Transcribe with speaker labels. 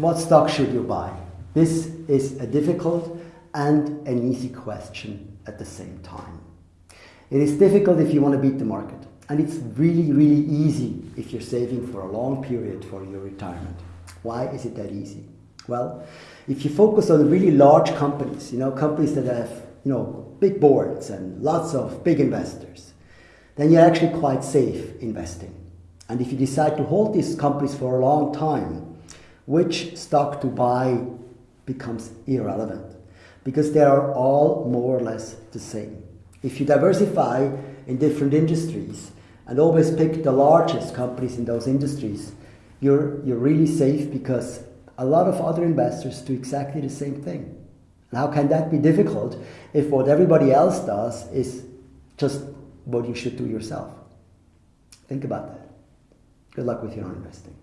Speaker 1: What stock should you buy? This is a difficult and an easy question at the same time. It is difficult if you want to beat the market. And it's really, really easy if you're saving for a long period for your retirement. Why is it that easy? Well, if you focus on really large companies, you know, companies that have, you know, big boards and lots of big investors, then you're actually quite safe investing. And if you decide to hold these companies for a long time, which stock to buy becomes irrelevant because they are all more or less the same. If you diversify in different industries and always pick the largest companies in those industries, you're, you're really safe because a lot of other investors do exactly the same thing. How can that be difficult if what everybody else does is just what you should do yourself? Think about that. Good luck with your own investing.